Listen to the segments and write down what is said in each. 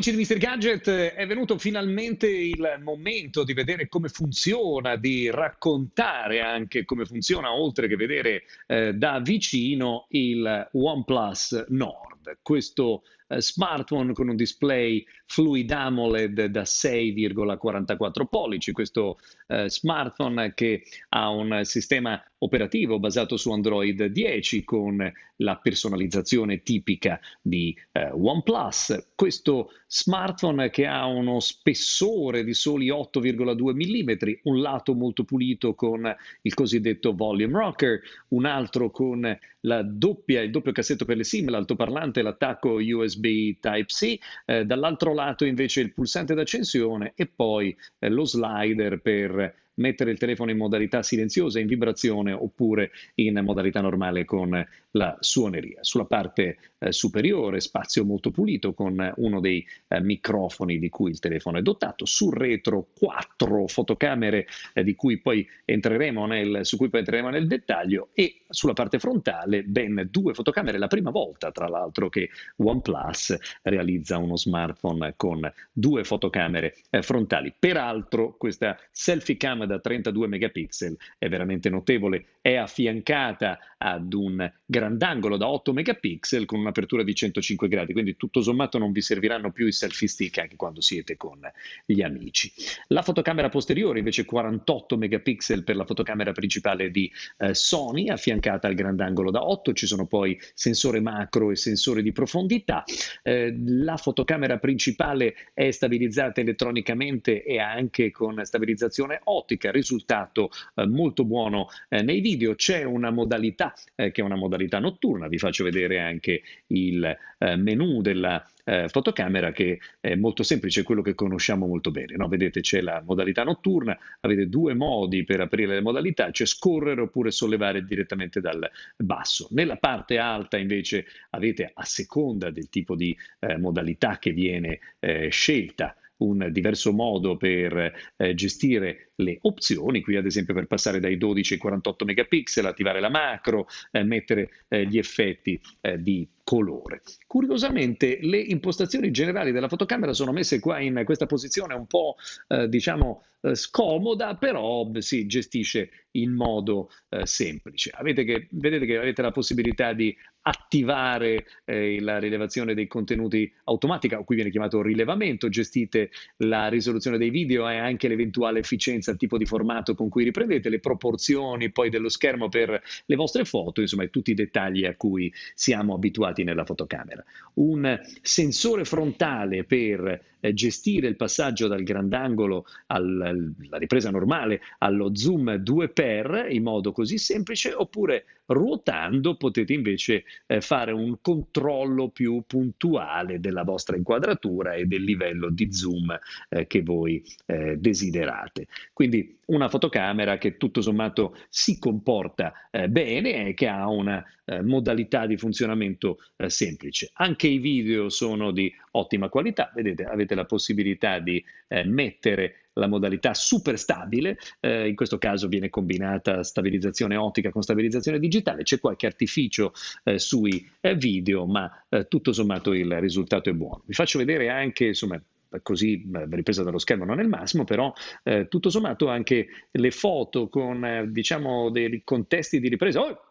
amici di Mr. Gadget, è venuto finalmente il momento di vedere come funziona, di raccontare anche come funziona, oltre che vedere eh, da vicino il OnePlus Nord. Questo eh, smartphone con un display Fluid AMOLED da 6,44 pollici, questo eh, smartphone che ha un sistema operativo basato su Android 10 con la personalizzazione tipica di eh, OnePlus, questo smartphone che ha uno spessore di soli 8,2 mm, un lato molto pulito con il cosiddetto volume rocker, un altro con doppia, il doppio cassetto per le SIM, l'altoparlante, l'attacco USB Type-C, eh, dall'altro lato invece il pulsante d'accensione e poi eh, lo slider per mettere il telefono in modalità silenziosa, in vibrazione oppure in modalità normale con la suoneria. Sulla parte eh, superiore spazio molto pulito con uno dei eh, microfoni di cui il telefono è dotato, sul retro quattro fotocamere eh, di cui poi entreremo nel, su cui poi entreremo nel dettaglio e sulla parte frontale ben due fotocamere, la prima volta tra l'altro che OnePlus realizza uno smartphone con due fotocamere eh, frontali. Peraltro questa selfie cam da 32 megapixel è veramente notevole, è affiancata ad un grandangolo da 8 megapixel con un'apertura di 105 gradi, quindi tutto sommato non vi serviranno più i selfie stick anche quando siete con gli amici. La fotocamera posteriore invece 48 megapixel per la fotocamera principale di eh, Sony, affiancata al grandangolo da 8, ci sono poi sensore macro e sensore di profondità. Eh, la fotocamera principale è stabilizzata elettronicamente e anche con stabilizzazione ottica, risultato eh, molto buono eh, nei video. C'è una modalità eh, che è una modalità notturna, vi faccio vedere anche il eh, menu della eh, fotocamera che è molto semplice, quello che conosciamo molto bene. No? Vedete c'è la modalità notturna, avete due modi per aprire le modalità, c'è scorrere oppure sollevare direttamente dal basso. Nella parte alta invece avete a seconda del tipo di eh, modalità che viene eh, scelta un diverso modo per eh, gestire le opzioni, qui ad esempio per passare dai 12 ai 48 megapixel, attivare la macro, eh, mettere eh, gli effetti eh, di colore. Curiosamente le impostazioni generali della fotocamera sono messe qua in questa posizione un po' eh, diciamo eh, scomoda, però si gestisce in modo semplice. Avete che, vedete che avete la possibilità di attivare eh, la rilevazione dei contenuti automatica, o qui viene chiamato rilevamento, gestite la risoluzione dei video e anche l'eventuale efficienza, il tipo di formato con cui riprendete, le proporzioni poi dello schermo per le vostre foto, insomma tutti i dettagli a cui siamo abituati nella fotocamera. Un sensore frontale per eh, gestire il passaggio dal grandangolo alla ripresa normale allo zoom 2x in modo così semplice oppure ruotando potete invece eh, fare un controllo più puntuale della vostra inquadratura e del livello di zoom eh, che voi eh, desiderate. Quindi una fotocamera che tutto sommato si comporta eh, bene e che ha una eh, modalità di funzionamento eh, semplice. Anche i video sono di ottima qualità, vedete avete la possibilità di mettere la modalità super stabile, eh, in questo caso viene combinata stabilizzazione ottica con stabilizzazione digitale, c'è qualche artificio eh, sui eh, video, ma eh, tutto sommato il risultato è buono. Vi faccio vedere anche, insomma, così ripresa dallo schermo non è il massimo, però eh, tutto sommato anche le foto con eh, diciamo dei contesti di ripresa, oh,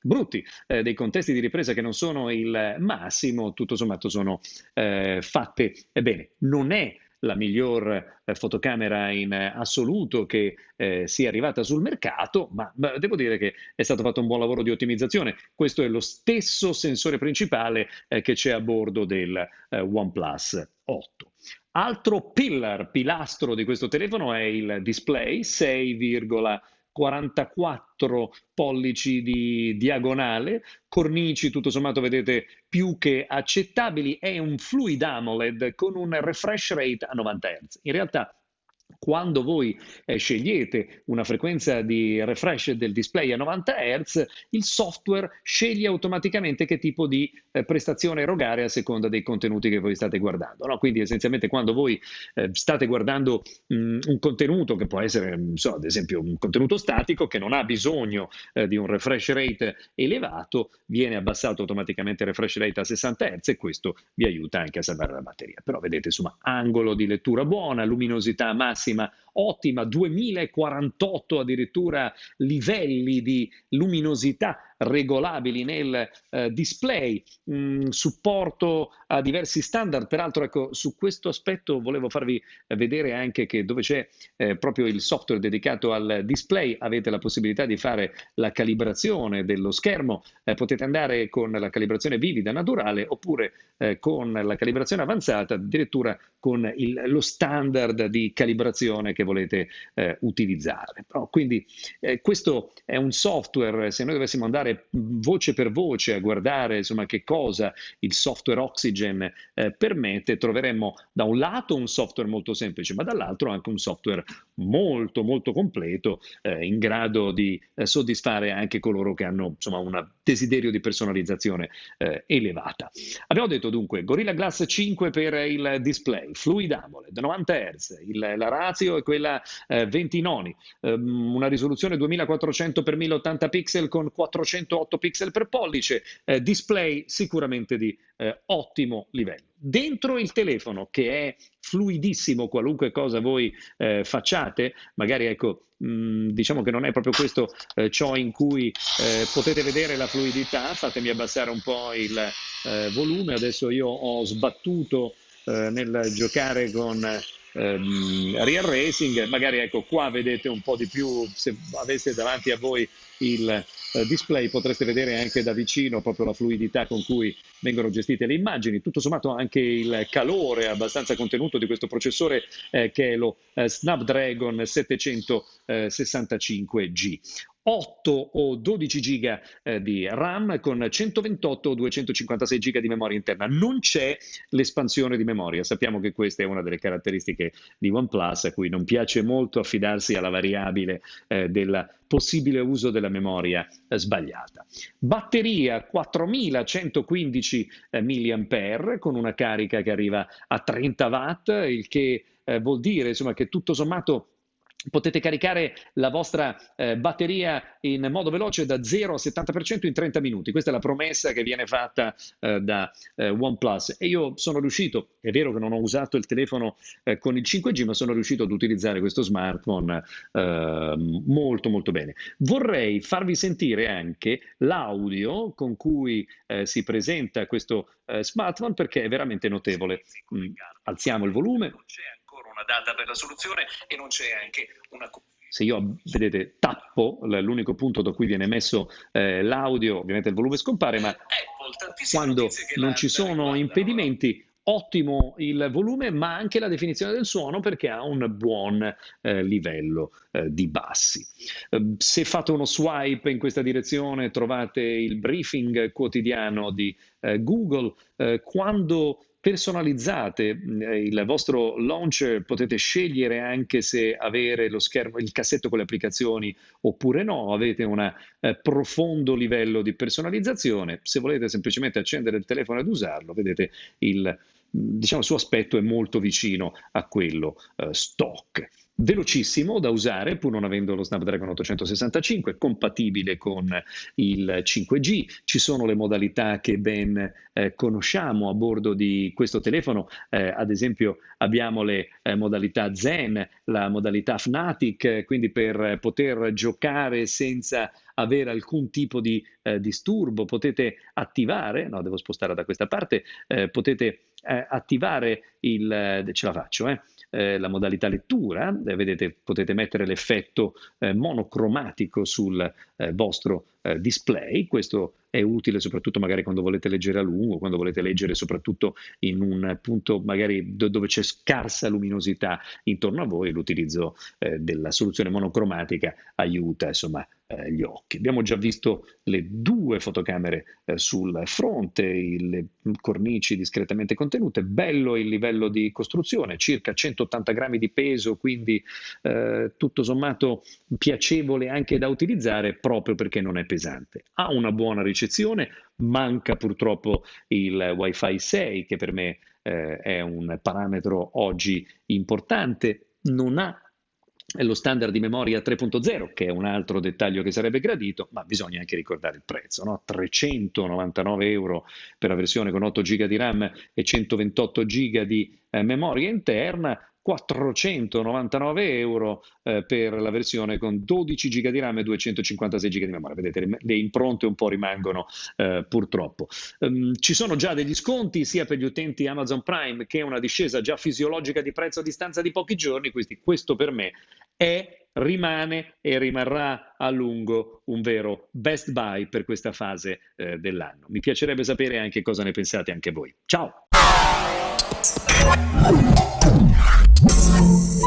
brutti, eh, dei contesti di ripresa che non sono il massimo, tutto sommato sono eh, fatte bene. Non è la miglior eh, fotocamera in assoluto che eh, sia arrivata sul mercato, ma, ma, devo dire che è stato fatto un buon lavoro di ottimizzazione. Questo è lo stesso sensore principale eh, che c'è a bordo del eh, OnePlus 8. Altro pillar, pilastro di questo telefono è il display 6,5 44 pollici di diagonale, cornici tutto sommato vedete più che accettabili, è un fluid AMOLED con un refresh rate a 90 Hz. In realtà quando voi eh, scegliete una frequenza di refresh del display a 90 Hz, il software sceglie automaticamente che tipo di eh, prestazione erogare a seconda dei contenuti che voi state guardando. No? Quindi essenzialmente quando voi eh, state guardando mh, un contenuto che può essere, so, ad esempio, un contenuto statico che non ha bisogno eh, di un refresh rate elevato, viene abbassato automaticamente il refresh rate a 60 Hz e questo vi aiuta anche a salvare la batteria. Però vedete, insomma, angolo di lettura buona, luminosità massima, massima ottima, 2048 addirittura livelli di luminosità regolabili nel eh, display, mh, mm, supporto a diversi standard. Peraltro, ecco, su questo aspetto volevo farvi vedere anche che dove c'è eh, proprio il software dedicato al display avete la possibilità di fare la calibrazione dello schermo. Eh, potete andare con la calibrazione vivida naturale oppure eh, con la calibrazione avanzata, addirittura con il, lo standard di calibrazione che volete eh, utilizzare. No? Quindi eh, questo è un software, se noi dovessimo andare voce per voce a guardare insomma, che cosa il software Oxygen eh, permette, troveremmo da un lato un software molto semplice, ma dall'altro anche un software molto molto completo, eh, in grado di eh, soddisfare anche coloro che hanno un desiderio di personalizzazione eh, elevata. Abbiamo detto dunque Gorilla Glass 5 per il display, Fluid AMOLED 90 Hz, il, la ratio è quella quella eh, 20 noni, ehm, una risoluzione 2400 x 1080 pixel con 408 pixel per pollice, eh, display sicuramente di eh, ottimo livello. Dentro il telefono, che è fluidissimo, qualunque cosa voi eh, facciate, magari ecco, mh, mm, diciamo che non è proprio questo eh, ciò in cui eh, potete vedere la fluidità, fatemi abbassare un po' il eh, volume, adesso io ho sbattuto eh, nel giocare con ehm, real racing, magari ecco qua vedete un po' di più, se aveste davanti a voi il eh, display potreste vedere anche da vicino proprio la fluidità con cui vengono gestite le immagini, tutto sommato anche il calore abbastanza contenuto di questo processore eh, che è lo eh, Snapdragon 765G. 8 o 12 giga eh, di RAM con 128 o 256 giga di memoria interna. Non c'è l'espansione di memoria. Sappiamo che questa è una delle caratteristiche di OnePlus a cui non piace molto affidarsi alla variabile eh, del possibile uso della memoria eh, sbagliata. Batteria 4115 eh, mAh con una carica che arriva a 30 watt, il che eh, vuol dire insomma, che tutto sommato potete caricare la vostra eh, batteria in modo veloce da 0 a 70% in 30 minuti. Questa è la promessa che viene fatta eh, da eh, OnePlus e io sono riuscito, è vero che non ho usato il telefono eh, con il 5G, ma sono riuscito ad utilizzare questo smartphone ehm, molto molto bene. Vorrei farvi sentire anche l'audio con cui eh, si presenta questo eh, smartphone perché è veramente notevole. Mm, alziamo il volume data per la soluzione e non c'è anche una se io, vedete, tappo l'unico punto da cui viene messo eh, l'audio, ovviamente il volume scompare, ma Apple, quando non ci sono impedimenti, ottimo il volume, ma anche la definizione del suono perché ha un buon eh, livello eh, di bassi. Eh, se fate uno swipe in questa direzione trovate il briefing quotidiano di eh, Google. Eh, quando personalizzate. Eh, il vostro launcher, potete scegliere anche se avere lo schermo, il cassetto con le applicazioni oppure no, avete un eh, profondo livello di personalizzazione. Se volete semplicemente accendere il telefono ed usarlo, vedete il, diciamo, il suo aspetto è molto vicino a quello eh, stock velocissimo da usare pur non avendo lo Snapdragon 865, compatibile con il 5G, ci sono le modalità che ben eh, conosciamo a bordo di questo telefono, eh, ad esempio abbiamo le eh, modalità Zen, la modalità Fnatic, quindi per poter giocare senza avere alcun tipo di eh, disturbo, potete attivare, no devo spostare da questa parte, eh, potete eh, attivare il, ce la faccio, eh, eh, la modalità lettura, eh, vedete potete mettere l'effetto eh, monocromatico sul eh, vostro eh, display, questo è utile soprattutto magari quando volete leggere a lungo, quando volete leggere soprattutto in un punto magari do- dove c'è scarsa luminosità intorno a voi, l'utilizzo della soluzione monocromatica aiuta insomma eh, gli occhi. Abbiamo già visto le due fotocamere eh, sul fronte, le cornici discretamente contenute, bello il livello di costruzione, circa 180 grammi di peso, quindi eh, tutto sommato piacevole anche da utilizzare proprio perché non è pesante. Ha una buona ricezione, manca purtroppo il Wi-Fi 6 che per me eh, è un parametro oggi importante, non ha lo standard di memoria 3.0, che è un altro dettaglio che sarebbe gradito, ma bisogna anche ricordare il prezzo, no? 399 euro per la versione con 8 GB di RAM e 128 GB di eh, memoria interna, 499 euro eh, per la versione con 12 GB di RAM e 256 GB di memoria. Vedete, le, le impronte un po' rimangono eh, purtroppo. Um, ci sono già degli sconti sia per gli utenti Amazon Prime che una discesa già fisiologica di prezzo a distanza di pochi giorni, quindi questo per me è rimane e rimarrà a lungo un vero best buy per questa fase eh, dell'anno. Mi piacerebbe sapere anche cosa ne pensate anche voi. Ciao! Thank you.